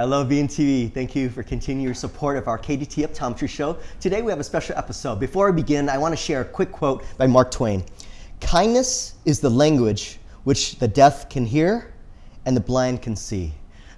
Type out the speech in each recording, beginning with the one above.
Hello, VNTV. Thank you for continuing your support of our KDT Optometry Show. Today we have a special episode. Before we begin, I want to share a quick quote by Mark Twain. Kindness is the language which the deaf can hear and the blind can see.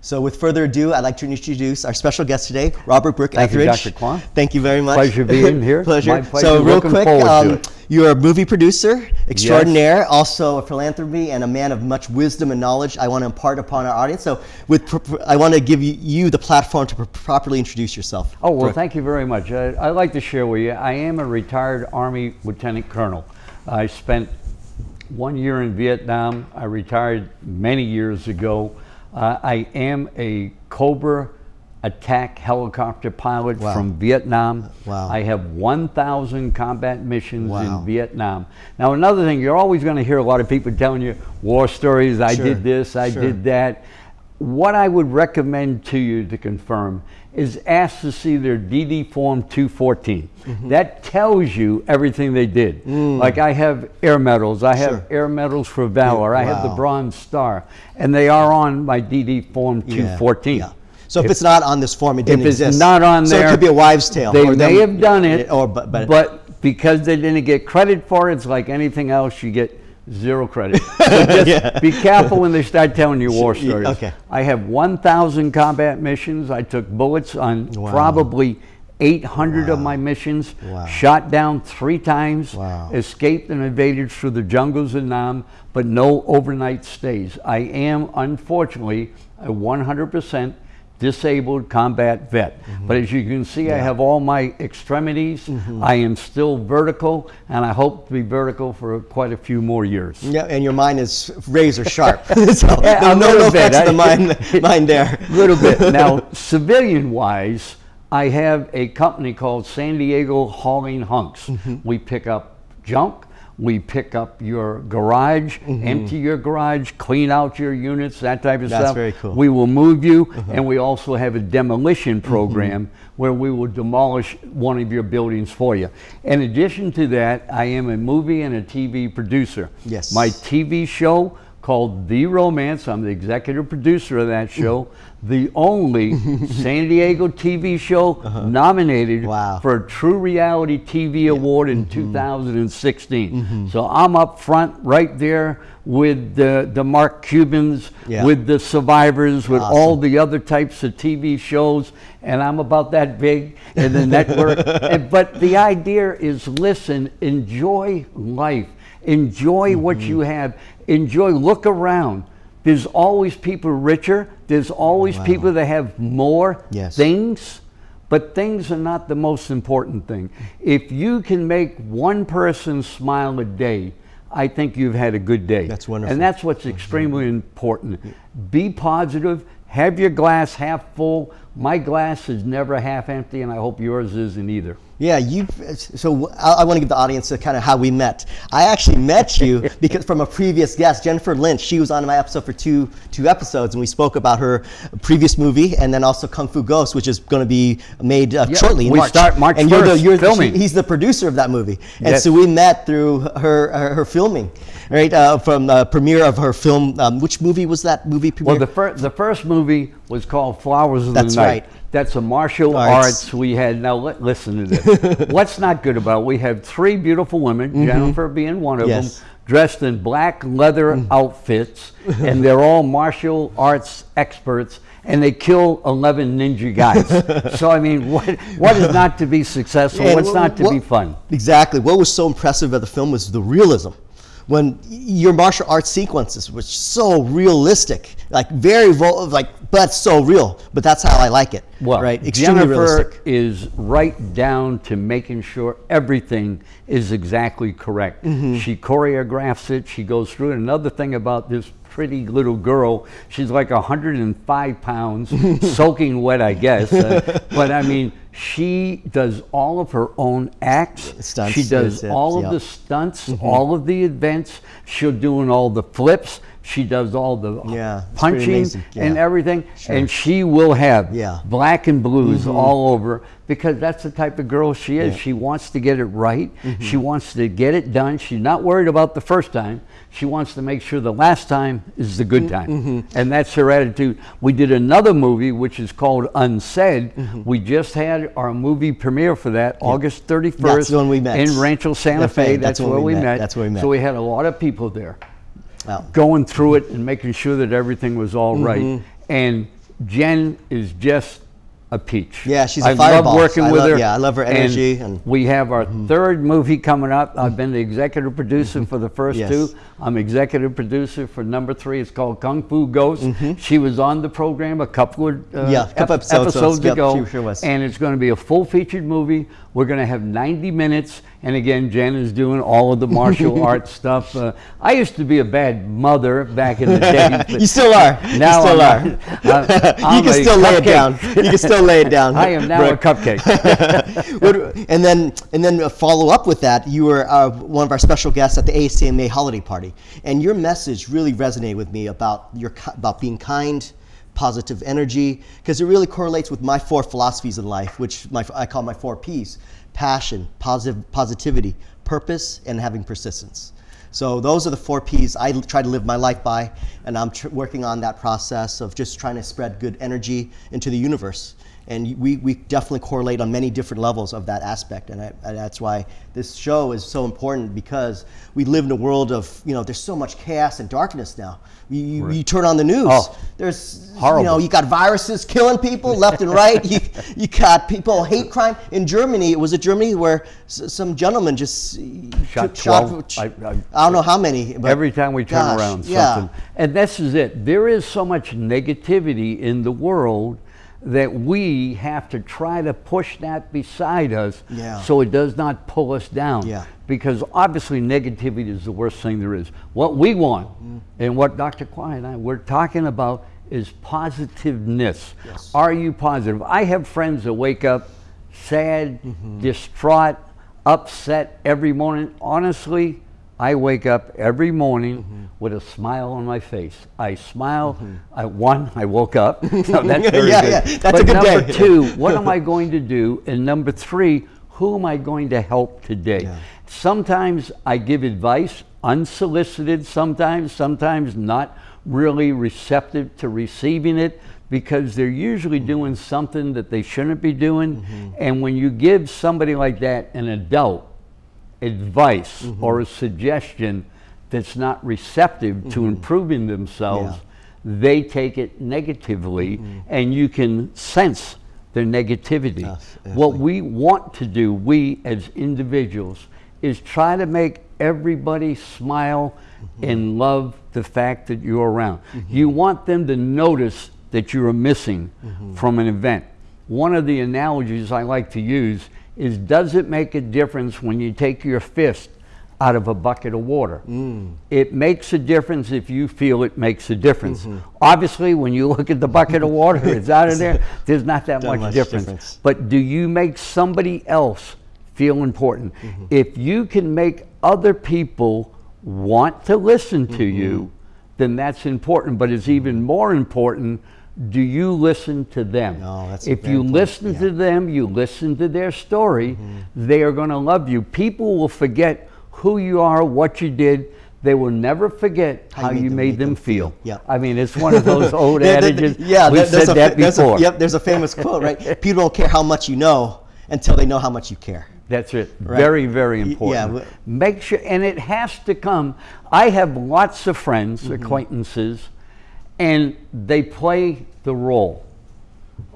So with further ado, I'd like to introduce our special guest today, Robert Brooke Thank Etheridge. you, Dr. Kwan. Thank you very much. Pleasure being here. pleasure. My pleasure. So real Looking quick, um, you're a movie producer extraordinaire, also a philanthropy and a man of much wisdom and knowledge I want to impart upon our audience. So with, I want to give you, you the platform to pr- properly introduce yourself. Oh, well, thank you very much. I, I'd like to share with you, I am a retired Army Lieutenant Colonel. I spent one year in Vietnam. I retired many years ago. Uh, I am a Cobra attack helicopter pilot Wow. from Vietnam. Wow. I have 1,000 combat missions Wow. in Vietnam. Now, another thing, you're always going to hear a lot of people telling you war stories. I Sure, did this, I sure. did that. What I would recommend to you to confirm is ask to see their DD Form 214. Mm-hmm. That tells you everything they did. Like I have air medals, I have Mm. Sure. air medals for valor, I have the Bronze Star, and they are on my DD Form 214. yeah. So if, it's not on this form, it didn't If it's exist. not on so there, it could be a wives' tale. They or may them- have done it, or but, but, but because they didn't get credit for it, it's like anything else, you get zero credit. So just Yeah. be careful when they start telling you war stories. okay. I have 1,000 combat missions. I took bullets on Wow. probably 800 of my missions, Wow. shot down three times, Wow. escaped and invaded through the jungles of Nam, but no overnight stays. I am, unfortunately, a 100% disabled combat vet. Mm-hmm. But as you can see, I have all my extremities. Mm-hmm. I am still vertical, and I hope to be vertical for quite a few more years. yeah, and your mind is razor sharp. so Yeah, no, a no, little no bit. the mind, mind there. A little bit. Now, civilian wise, I have a company called San Diego Hauling Hunks. Mm-hmm. We pick up junk. We pick up your garage, empty your garage, clean out your units, that type of Mm-hmm. That's stuff. very cool. We will move you, and we also have a demolition program Mm-hmm. where we will demolish one of your buildings for you. In addition to that, I am a movie and a TV producer. Yes. My TV show called The Romance. I'm the executive producer of that show. The only San Diego TV show uh-huh. nominated Wow. for a True Reality TV Award in mm-hmm. 2016. Mm-hmm. So I'm up front right there with the, the Mark Cubans, Yeah. with the survivors, with all the other types of TV shows, and I'm about that big in the network. And- but the idea is listen, enjoy life, enjoy what Mm-hmm. you have, enjoy, look around. There's always people richer, there's always people that have more Yes. things. But things are not the most important thing. If you can make one person smile a day, I think you've had a good day. That's wonderful. And that's what's extremely important. Be positive, have your glass half full. My glass is never half empty, and I hope yours isn't either. Yeah, you. So I, I want to give the audience a kind of how we met. I actually met you because from a previous guest, Jennifer Lynch. She was on my episode for two two episodes, and we spoke about her previous movie, and then also Kung Fu Ghost, which is going to be made uh, Yeah, shortly in we March. start March and you're the, 1st you're the- filming. he's the producer of that movie, and Yes. so we met through her her, her filming, right? Uh, from the premiere of her film. Um, which movie was that movie premiere? Well, the, fir- the first movie was called Flowers of That's the Night. That's right. That's a martial Arts. arts. we had. Now li- listen to this. What's not good about? it? We have three beautiful women, Jennifer being one of. Yes. them, dressed in black leather outfits, and they're all martial arts experts. And they kill eleven ninja guys. so I mean, what what is not to be successful? And What's wh- not to what- be fun? Exactly. What was so impressive about the film was the realism. When your martial arts sequences were so realistic, like very vo- like, but so real. But that's how I like it. Well, right? Extremely Jennifer realistic. is right down to making sure everything is exactly correct. Mm-hmm. She choreographs it. She goes through it. Another thing about this pretty little girl, she's like 105 pounds, soaking wet, I guess. Uh, but I mean, She does all of her own acts. Stunts, she does all of yep. the stunts, all of the events. She'll doing all the flips. She does all the Yeah, punching amazing. and Yeah. everything. And she will have Yeah. Black and blues all over because that's the type of girl she is. Yeah. She wants to get it right. She wants to get it done. She's not worried about the first time. She wants to make sure the last time is the good time. Mm-hmm. And that's her attitude. We did another movie which is called Unsaid. Mm-hmm. We just had our movie premiere for that August 31st That's the one we met. in Rancho Santa Fe. That's, that's where we met. met. That's where we met. So we had a lot of people there going through it and making sure that everything was all right. Mm-hmm. And Jen is just a peach. Yeah, she's a I fireball. I love working I with love- her. yeah, I love her energy and- Mm-hmm. we have our third movie coming up. I've been the executive producer for the first Yes. two. I'm executive producer for number three. It's called Kung Fu Ghost. She was on the program a couple of uh, Mm-hmm. Yeah, couple episodes, episodes yep, ago, she sure was. and it's going to be a full featured movie. We're going to have 90 minutes, and again, Jen is doing all of the martial arts stuff. Uh, I used to be a bad mother back in the day. You still are. Now you still I'm are. I'm- you I'm can a still lay it down. You can still lay it down. I am now Brooke. a cupcake. And then and then uh, follow up with that, you were uh, one of our special guests at the ACMA holiday party, and your message really resonated with me about your about being kind, positive energy, because it really correlates with my four philosophies in life, which my, I call my four P's: passion, positive positivity, purpose, and having persistence. So those are the four P's I try to live my life by, and I'm working on that process of just trying to spread good energy into the universe. And we, we definitely correlate on many different levels of that aspect, and, I, and that's why this show is so important because we live in a world of you know there's so much chaos and darkness now. You, you, you turn on the news, Oh, there's you know you got viruses killing people left and right. You, you got people hate crime in Germany. It was a Germany where s- some gentleman just Shot took- shot 12. I, I- I- don't know how many. But Every time we turn gosh, around yeah. And this is it. There is so much negativity in the world that we have to try to push that beside us Yeah. so it does not pull us down. Yeah. Because obviously negativity is the worst thing there is. What we want Mm. and what Dr. Kwai and I we're talking about is positiveness. Yes. Are you positive? I have friends that wake up sad, Mm-hmm. distraught, upset every morning. Honestly, I wake up every morning Mm-hmm. with a smile on my face. I smile. I one, I woke up. So that's very Yeah, good. yeah, that's but a good number day. two, what am I going to do? And number three, who am I going to help today? Yeah. Sometimes I give advice unsolicited, sometimes, sometimes not really receptive to receiving it because they're usually Mm-hmm. doing something that they shouldn't be doing. And when you give somebody like that, an adult, advice Mm-hmm. or a suggestion that's not receptive to mm-hmm. improving themselves, they take it negatively mm-hmm. and you can sense their negativity. Yes, what we want to do, we as individuals, is try to make everybody smile mm-hmm. and love the fact that you're around. You want them to notice that you are missing from an event. One of the analogies I like to use is does it make a difference when you take your fist out of a bucket of water? It makes a difference if you feel it makes a difference. Obviously, when you look at the bucket of water, it's out of there, there's not that much, much difference. difference. But do you make somebody else feel important? Mm-hmm. If you can make other people want to listen to Mm-hmm. you, then that's important. But it's even more important do you listen to them? That's if you important, listen yeah. To them, you listen to their story, they are going to love you. People will forget who you are, what you did. They will never forget how, you made, them, feel. Yeah. I mean, it's one of those old there- adages. yeah, we said a, that there's a- before. yep, there's a famous quote, right? People don't care how much you know until they know how much you care. That's it. Right. Very, very Y- yeah, important. Make sure, and it has to come. I have lots of friends, Mm-hmm. acquaintances, and they play the role.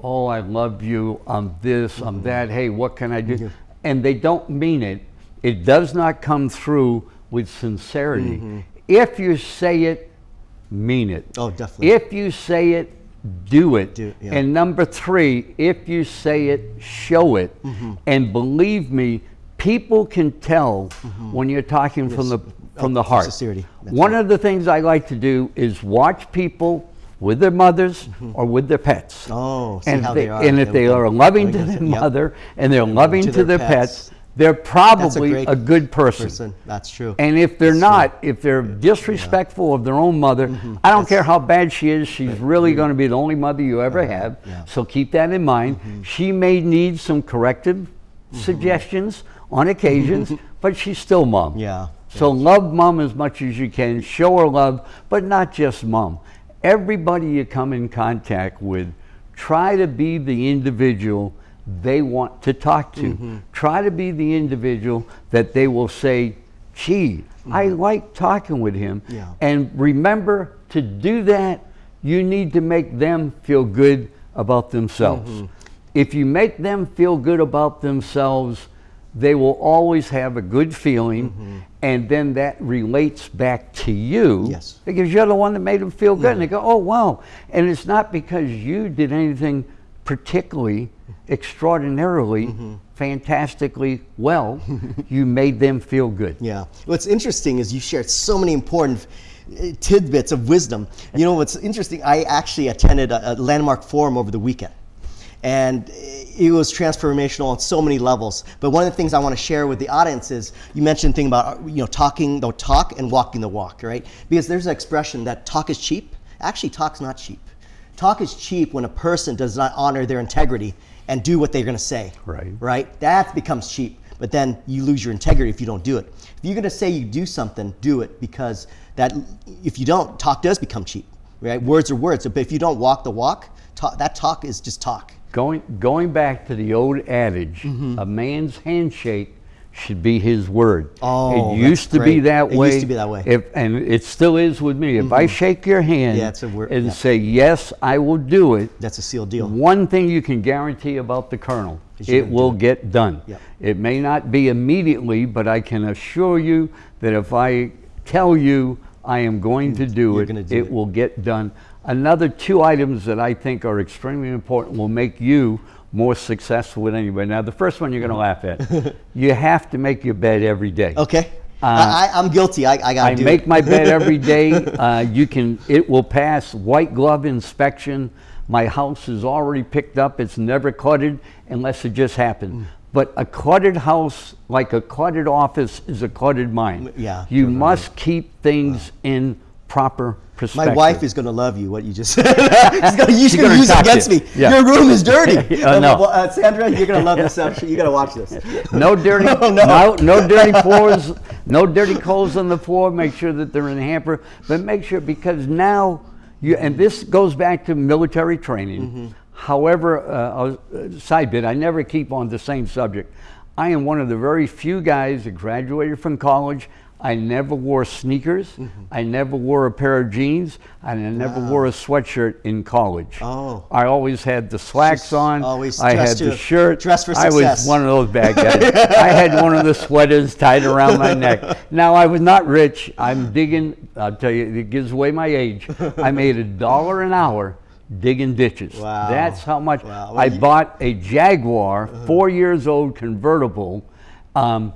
Oh, I love you. I'm this. Mm-hmm. I'm that. Hey, what can I do? And they don't mean it. It does not come through with sincerity. Mm-hmm. If you say it, mean it. Oh, definitely. If you say it, do it. Do- yeah. And number three, if you say it, show it. Mm-hmm. And believe me, people can tell when you're talking from the from Oh, the heart. sincerity. That's One of the things I like to do is watch people with their mothers mm-hmm. or with their pets. Mm-hmm. Oh, see and how if they, they are. And if They- they are loving to their yep. mother and they're loving to, their, pets, they're probably great a, good person. person. That's true. And if they're not, if they're disrespectful of their own mother, mm-hmm. I don't care how bad she is, she's really mm-hmm. going to be the only mother you ever uh-huh. have. yeah. So keep that in mind. She may need some corrective suggestions on occasions, but she's still mom. Yeah. So love mom as much as you can, show her love, but not just mom. Everybody you come in contact with, try to be the individual they want to talk to. Mm-hmm. Try to be the individual that they will say, gee, I like talking with him. Mm-hmm. Yeah. And remember to do that, you need to make them feel good about themselves. Mm-hmm. If you make them feel good about themselves, they will always have a good feeling, and then that relates back to you Yes. because you're the one that made them feel good. And they go, oh, wow. And it's not because you did anything particularly extraordinarily, fantastically well, you made them feel good. Yeah. What's interesting is you shared so many important uh, tidbits of wisdom. You know what's interesting? I actually attended a, a landmark forum over the weekend, and it was transformational on so many levels. But one of the things I want to share with the audience is you mentioned thing about you know talking the talk and walking the walk, right? Because there's an expression that talk is cheap. Actually, talk's not cheap. Talk is cheap when a person does not honor their integrity and do what they're going to say. Right. Right? That becomes cheap. But then you lose your integrity if you don't do it. If you're going to say you do something, do it because that if you don't, talk does become cheap. Right? Words are words. But if you don't walk the walk, talk, that talk is just talk. Going, going back to the old adage, Mm-hmm. a man's handshake should be his word. Oh, it used to be great. that It used way. to be that way. Mm-hmm. If, and it still is with me. If I shake your hand Yeah, it's a word- and yeah. say, yes, I will do it, That's a sealed deal. one thing you can guarantee about the colonel, it do will it. get done. Yep. It may not be immediately, but I can assure you that if I tell you I am going to do You're it, do it it. will get done. Another two items that I think are extremely important will make you more successful with anybody. Now, the first one you're going to laugh at. you have to make your bed every day. Okay. Uh, I, I'm guilty. I, I got to I do make it. my bed every day. Uh, you can, it will pass white glove inspection. My house is already picked up. It's never cluttered unless it just happened. Mm. But a cluttered house, like a cluttered office, is a cluttered mind. Yeah, You must keep things in proper My wife is going to love you, what you just said. She's going to use it against me. Yeah. Your room is dirty. Uh, no. uh, Sandra, you're going to love this. You got to watch this. No dirty, No, no, no. no, dirty floors, no dirty clothes on the floor. Make sure that they're in the hamper, but make sure because now you and this goes back to military training. Mm-hmm. However, uh, uh, side bit, I never keep on the same subject. I am one of the very few guys that graduated from college. I never wore sneakers. Mm-hmm. I never wore a pair of jeans, and I never wore a sweatshirt in college. Oh. I always had the slacks on. always I had the shirt. dressed for success. I was one of those bad guys. I had one of the sweaters tied around my neck. Now I was not rich. I'm digging. I'll tell you, it gives away my age. I made a dollar an hour digging ditches. Wow. That's how much. Wow. Well, I Uh-huh. bought a Jaguar, four years old convertible. Um,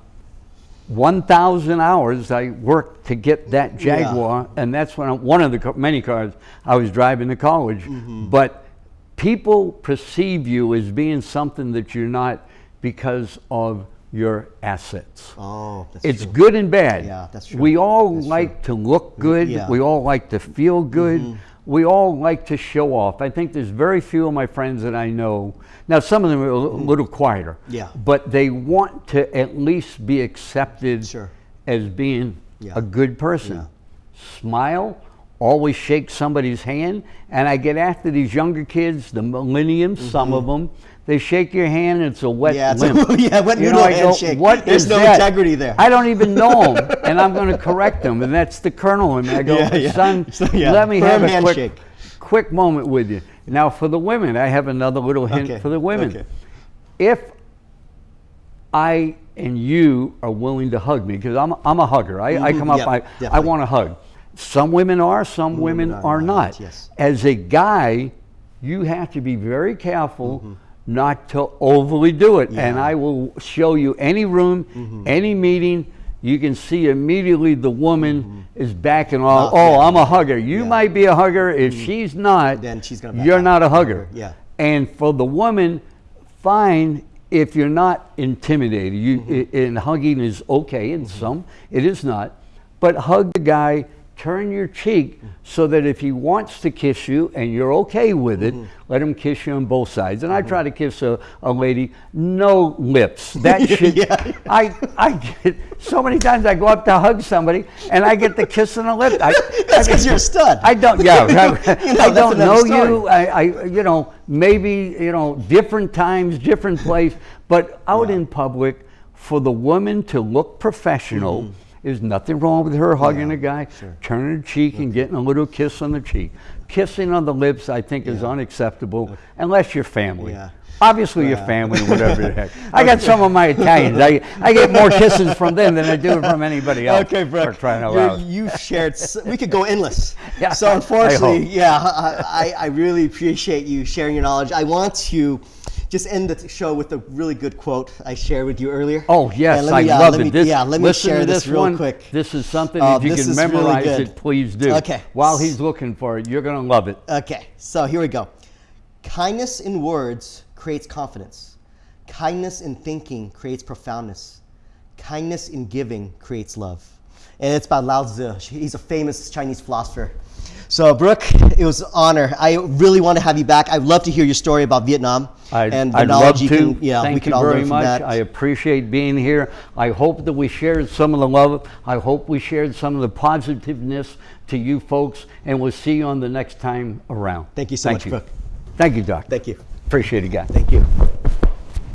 1,000 hours I worked to get that Jaguar, and that's when I, one of the many cars I was driving to college. Mm-hmm. But people perceive you as being something that you're not because of your assets. Oh, that's It's true. good and bad. Yeah, that's true. We all That's like to look good. yeah. We all like to feel good. We all like to show off. I think there's very few of my friends that I know. Now, some of them are a mm-hmm. little quieter. Yeah. But they want to at least be accepted Sure. as being Yeah. a good person. Yeah. Smile, always shake somebody's hand. And I get after these younger kids, the millenniums, some mm-hmm. of them. They shake your hand, and it's a wet Mm-hmm. Yeah, it's a- limp. yeah, wet You know, I go, handshake. What There's no that?" integrity there. I don't even know him, and I'm going to correct him, and that's the colonel. And I go, Yeah, yeah. son, So, yeah, let me firm have a handshake. quick, quick moment with you. Now, for the women, I have another little hint Okay, for the women. okay. If I and you are willing to hug me, because I'm, I'm a hugger. I, I Mhm, come up, yep, I, I want to hug. Some women are, some women are are not, not. yes. As a guy, you have to be very careful Mm-hmm. Not to overly do it. And I will show you any room, Mm-hmm. any meeting. you can see immediately the woman is backing off. Oh, yeah. I'm a hugger. You Yeah. Mm-hmm. might be a hugger. If she's not, Then she's gonna you're off. not a hugger. Yeah. And for the woman, fine if you're not intimidated. You Mm-hmm. and hugging is okay in some, it is not. But hug the guy, turn your cheek so that if he wants to kiss you and you're okay with it, Mm-hmm. let him kiss you on both sides. And I try to kiss a, a lady, no lips. That should Yeah. I I get so many times I go up to hug somebody and I get the kiss on the lip. I, That's because you're a stud. I don't. Yeah, You know, I don't know story. you. I, I, you know, maybe you know, different times, different place, but out Yeah. in public, for the woman to look professional. There's nothing wrong with her hugging. Yeah, a guy, sure. turning her cheek and getting a little kiss on the cheek. Kissing on the lips, I think, is unacceptable unless you're family. Yeah. Obviously, you're family, whatever the heck. I got some of my Italians. I, I get more kisses from them than I do from anybody else. Okay, Brooke. For crying out. You've shared. We could go endless. Yeah, So unfortunately, hope. yeah, I, I I really appreciate you sharing your knowledge. I want to just end the show with a really good quote I shared with you earlier. Oh yes, let I me, uh, love let it. me- This, yeah, let me share this, this real one. quick. This is something Oh, if you can really memorize good. it, please do. Okay. While he's looking for it, you're gonna love it. Okay, so here we go. Kindness in words creates confidence. Kindness in thinking creates profoundness. Kindness in giving creates love. And it's by Lao Tzu. He's a famous Chinese philosopher. So, Brooke, it was an honor. I really want to have you back. I'd love to hear your story about Vietnam I'd, and the I'd knowledge love you to. can. Yeah, Thank we can you all very learn from much. that. I appreciate being here. I hope that we shared some of the love. I hope we shared some of the positiveness to you folks, and we'll see you on the next time around. Thank you so much, Brooke. Thank you, Doc. Thank you. Appreciate it, guys. Thank you.